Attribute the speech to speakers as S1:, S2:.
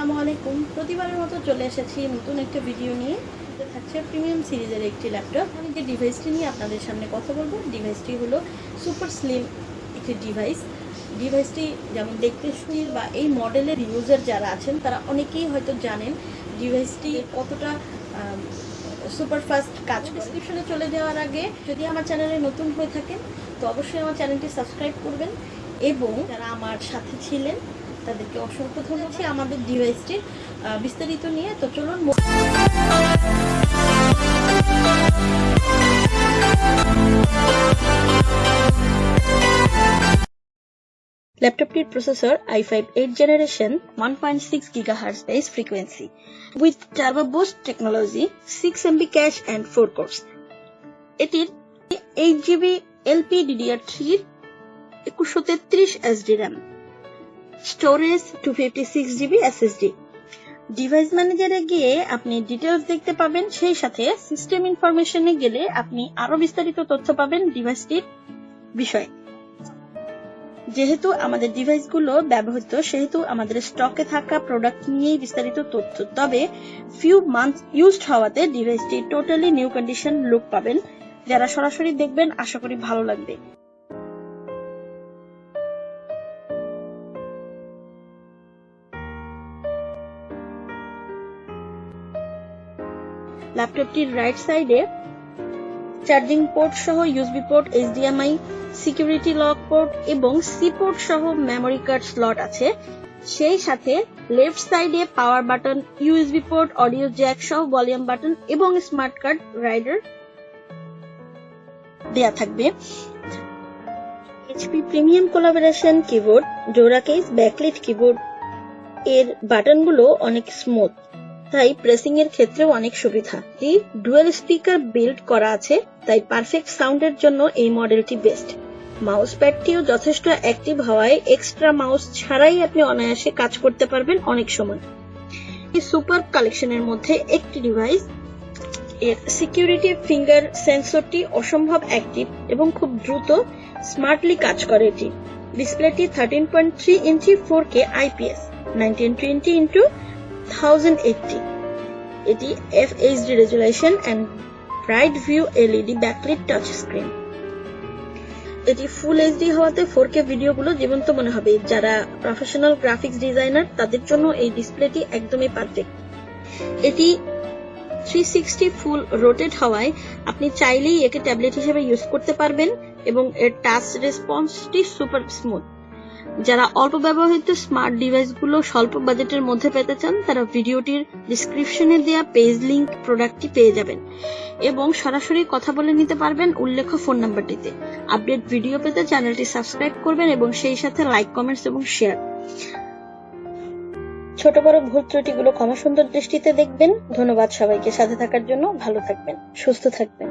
S1: আসসালামু আলাইকুম। প্রতিবারের মতো চলে এসেছি নতুন একটা ভিডিও নিয়ে। থাকছে প্রিমিয়াম সিরিজের একটি ল্যাপটপ। আমি যে ডিভাইসটি নিয়ে আপনাদের সামনে কথা বলব ডিভাইসটি হলো সুপার স্লিম একটি ডিভাইস ডিভাইসটি যেমন দেখতে সুন্দর বা এই মডেলের ইউজার যারা আছেন, তারা অনেকেই হয়তো জানেন ডিভাইসটি কতটা সুপার ফাস্ট কাজ ডিসক্রিপশনে চলে যাওয়ার আগে যদি আমার চ্যানেলে নতুন হয়ে থাকেন, তো অবশ্যই আমার চ্যানেলটি সাবস্ক্রাইব করবেন। এবং যারা আমার সাথে ছিলেন তাদেরকে অসংখ্য ধন্যবাদ আমাদের ডিভাইসটির বিস্তারিত নিয়ে। তো চলুন ল্যাপটপটির processor i5 8 generation 1.6 GHz base frequency with turbo boost technology 6 MB cache and 4 cores এটির 8 জিবি এলপি DDR3 একুশশো তেত্রিশ SD RAM storage two fifty six GB SSD device ম্যানেজারে গিয়ে আপনি ডিটেলস দেখতে পাবেন, সেই সাথে সিস্টেম ইনফরমেশনে গেলে আপনি আরও বিস্তারিত তথ্য পাবেন ডিভাইসটির বিষয়ে। যেহেতু আমাদের ডিভাইসগুলো ব্যবহৃত, সেহেতু আমাদের স্টকে থাকা প্রোডাক্ট নিয়েই বিস্তারিত তথ্য, তবে ফিউ মান্থ ইউজড হওয়াতে ডিভাইসটি টোটালি নিউ কন্ডিশন লুক পাবেন। যারা সরাসরি দেখবেন, আশা করি ভালো লাগবে। ল্যাপটপটির রাইট সাইডে চার্জিং পোর্ট সহ USB port HDMI security lock port এবং সি পোর্ট সহ মেমরি কার্ড স্লট আছে। সেই সাথে লেফট সাইডে power button USB port audio jack সহ ভলিউম বাটন এবং স্মার্ট কার্ড রাইডার দেয়া থাকবে। এইচপি প্রিমিয়াম কোলাবোরেশন কিবোর্ড ডোরা কেস ব্যাকলিট কিবোর্ড এর বাটনগুলো অনেক স্মুথ তাই প্রেসিং এর ক্ষেত্রেও অনেক সুবিধা। এই ডুয়েল স্পিকার বিল্ড করা আছে, তাই পারফেক্ট সাউন্ডের জন্য এই মডেলটি বেস্ট। মাউস প্যাডটিও যথেষ্ট অ্যাক্টিভ হওয়ায় এক্সট্রা মাউস ছাড়াই আপনি অনায়াসে কাজ করতে পারবেন অনেক সময়। এই সুপার কালেকশনের মধ্যে একটি ডিভাইস, এর সিকিউরিটি ফিঙ্গার সেন্সরটি অসম্ভব অ্যাক্টিভ এবং খুব দ্রুত স্মার্টলি কাজ করে এটি। ডিসপ্লেটি thirteen point three inch four K IPS nineteen twenty into thousand eighty এটি F HD resolution and bright view LED backlit touch screen এটি ফুল এইচডি হওয়াতে ফোর কে ভিডিওগুলো জীবন্ত মনে হবে। যারা প্রফেশনাল গ্রাফিক্স ডিজাইনার তাদের জন্য এই ডিসপ্লেটি একদমই পারফেক্ট এটি থ্রি সিক্সটি ফুল রোটেট হওয়ায় আপনি চাইলেই একে ট্যাবলেট হিসেবে ইউজ করতে পারবেন এবং এর টাচ রেসপন্সটি সুপার স্মুথ যারা অল্প ব্যবহৃত স্মার্ট ডিভাইসগুলো স্বল্প বাজেটের মধ্যে পেতে চান, তারা ভিডিওটির ডিসক্রিপশনে দেওয়া পেজ লিংক প্রোডাক্টটি পেয়ে যাবেন এবং সরাসরি কথা বলে নিতে পারবেন উল্লেখ ফোন নাম্বারটিতে আপডেট ভিডিও পেতে চ্যানেলটি সাবস্ক্রাইব করবেন এবং সেই সাথে লাইক কমেন্টস এবং শেয়ার ছোট বড় ভুল ত্রুটিগুলো ক্ষমা সুন্দর দৃষ্টিতে দেখবেন। ধন্যবাদ সবাইকে। সাথে থাকার জন্য ভালো থাকবেন, সুস্থ থাকবেন।